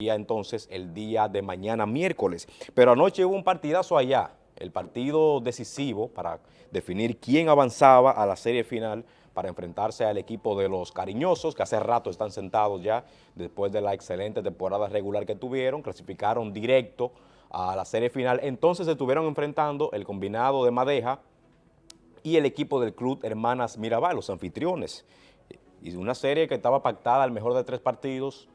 entonces el día de mañana miércoles. Pero anoche hubo un partidazo allá, el partido decisivo para definir quién avanzaba a la serie final para enfrentarse al equipo de los cariñosos, que hace rato están sentados ya después de la excelente temporada regular que tuvieron, clasificaron directo a la serie final, entonces se estuvieron enfrentando el combinado de Madeja y el equipo del club Hermanas Mirabal, los anfitriones, y una serie que estaba pactada al mejor de tres partidos,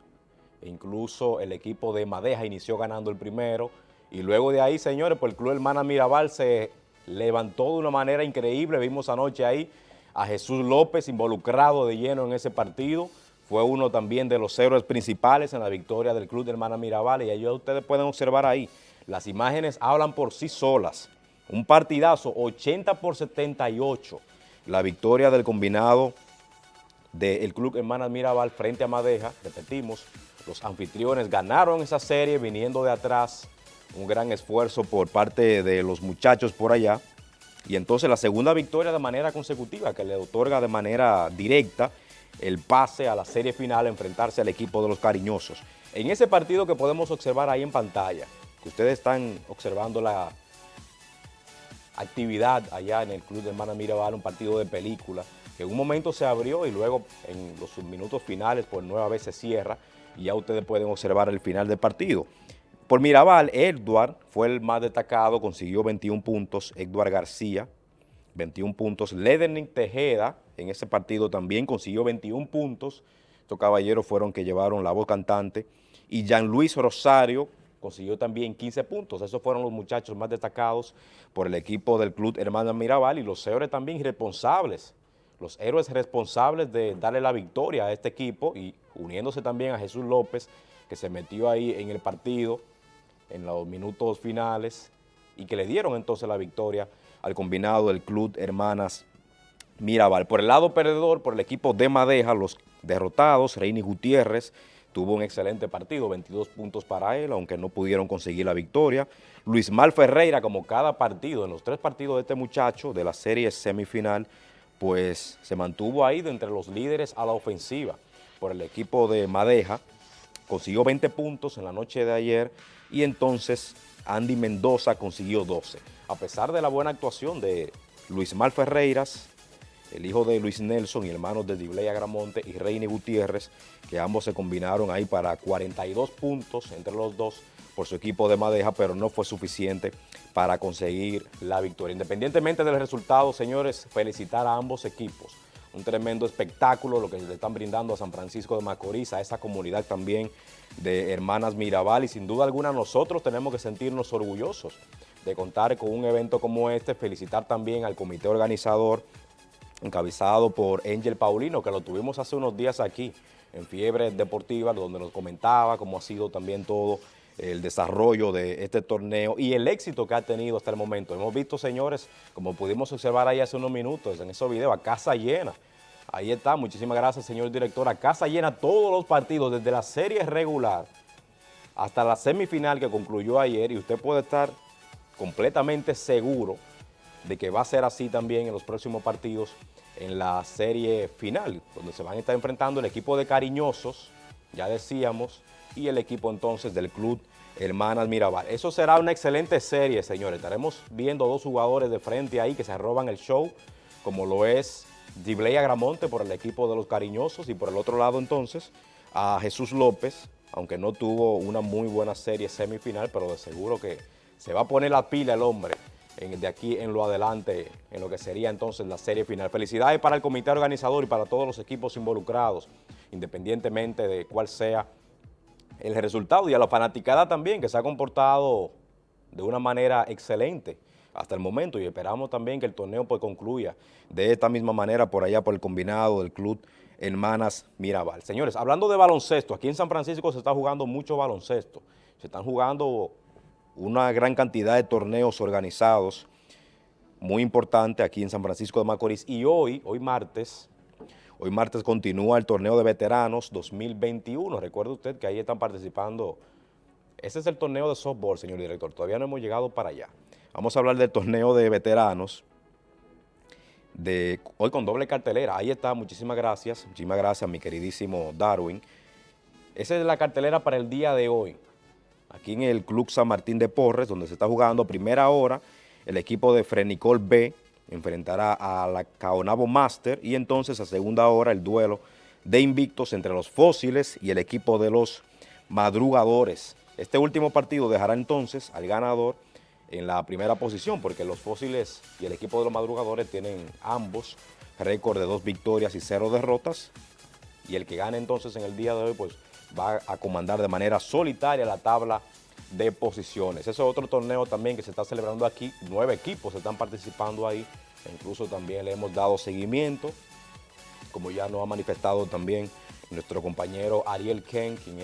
incluso el equipo de Madeja inició ganando el primero, y luego de ahí, señores, pues el Club Hermana Mirabal se levantó de una manera increíble, vimos anoche ahí a Jesús López involucrado de lleno en ese partido, fue uno también de los héroes principales en la victoria del Club de Hermana Mirabal, y ahí ustedes pueden observar ahí, las imágenes hablan por sí solas, un partidazo, 80 por 78, la victoria del combinado del Club Hermanas Mirabal frente a Madeja, repetimos, los anfitriones ganaron esa serie viniendo de atrás, un gran esfuerzo por parte de los muchachos por allá, y entonces la segunda victoria de manera consecutiva que le otorga de manera directa el pase a la serie final, enfrentarse al equipo de los cariñosos. En ese partido que podemos observar ahí en pantalla, que ustedes están observando la actividad allá en el Club de Hermana Mirabal, un partido de película, que en un momento se abrió y luego en los minutos finales por nueva vez se cierra, y ya ustedes pueden observar el final del partido. Por Mirabal, Edward fue el más destacado, consiguió 21 puntos, Edward García, 21 puntos, Lederning Tejeda en ese partido también consiguió 21 puntos, estos caballeros fueron que llevaron la voz cantante, y Jean Luis Rosario consiguió también 15 puntos, esos fueron los muchachos más destacados por el equipo del Club Hermana Mirabal y los héroes también responsables, los héroes responsables de darle la victoria a este equipo y uniéndose también a Jesús López, que se metió ahí en el partido en los minutos finales y que le dieron entonces la victoria al combinado del Club Hermanas Mirabal. Por el lado perdedor, por el equipo de Madeja, los derrotados, Reini Gutiérrez, tuvo un excelente partido, 22 puntos para él, aunque no pudieron conseguir la victoria. Luis Mal Ferreira, como cada partido, en los tres partidos de este muchacho de la serie semifinal, pues se mantuvo ahí de entre los líderes a la ofensiva por el equipo de Madeja, consiguió 20 puntos en la noche de ayer y entonces Andy Mendoza consiguió 12. A pesar de la buena actuación de Luis Mal Ferreiras, el hijo de Luis Nelson y hermanos de Dibley Agramonte y Reine Gutiérrez, que ambos se combinaron ahí para 42 puntos entre los dos por su equipo de Madeja, pero no fue suficiente para conseguir la victoria. Independientemente del resultado, señores, felicitar a ambos equipos. Un tremendo espectáculo lo que le están brindando a San Francisco de Macorís, a esa comunidad también de Hermanas Mirabal y sin duda alguna nosotros tenemos que sentirnos orgullosos de contar con un evento como este, felicitar también al comité organizador encabezado por Angel Paulino, que lo tuvimos hace unos días aquí en Fiebre Deportiva, donde nos comentaba cómo ha sido también todo el desarrollo de este torneo y el éxito que ha tenido hasta el momento. Hemos visto, señores, como pudimos observar ahí hace unos minutos en esos videos, a casa llena. Ahí está, muchísimas gracias, señor director. A casa llena todos los partidos, desde la serie regular hasta la semifinal que concluyó ayer y usted puede estar completamente seguro de que va a ser así también en los próximos partidos en la serie final, donde se van a estar enfrentando el equipo de cariñosos, ya decíamos, y el equipo entonces del club Hermanas Mirabal. Eso será una excelente serie, señores. Estaremos viendo dos jugadores de frente ahí que se roban el show, como lo es Dibley Agramonte por el equipo de los cariñosos y por el otro lado entonces a Jesús López, aunque no tuvo una muy buena serie semifinal, pero de seguro que se va a poner la pila el hombre de aquí en lo adelante, en lo que sería entonces la serie final. Felicidades para el comité organizador y para todos los equipos involucrados, independientemente de cuál sea el resultado, y a la fanaticada también, que se ha comportado de una manera excelente hasta el momento, y esperamos también que el torneo pues concluya de esta misma manera por allá por el combinado del club Hermanas Mirabal. Señores, hablando de baloncesto, aquí en San Francisco se está jugando mucho baloncesto, se están jugando una gran cantidad de torneos organizados, muy importante aquí en San Francisco de Macorís, y hoy, hoy martes, hoy martes continúa el torneo de veteranos 2021, recuerde usted que ahí están participando, ese es el torneo de softball, señor director, todavía no hemos llegado para allá. Vamos a hablar del torneo de veteranos, de hoy con doble cartelera, ahí está, muchísimas gracias, muchísimas gracias a mi queridísimo Darwin, 2021 recuerde usted que ahí están participando, ese es el torneo de softball, señor director, todavía no hemos llegado para allá. Vamos a hablar del torneo de veteranos de hoy con doble cartelera, ahí está, muchísimas gracias, muchísimas gracias a mi queridísimo Darwin, Esa es la cartelera para el día de hoy. Aquí en el Club San Martín de Porres, donde se está jugando primera hora, el equipo de Frenicol B enfrentará a la Caonabo Master y entonces a segunda hora el duelo de invictos entre los fósiles y el equipo de los madrugadores. Este último partido dejará entonces al ganador en la primera posición, porque los fósiles y el equipo de los madrugadores tienen ambos récord de dos victorias y cero derrotas, y el que gane entonces en el día de hoy, pues va a comandar de manera solitaria la tabla de posiciones. Ese es otro torneo también que se está celebrando aquí, nueve equipos están participando ahí, incluso también le hemos dado seguimiento, como ya nos ha manifestado también nuestro compañero Ariel Ken, quien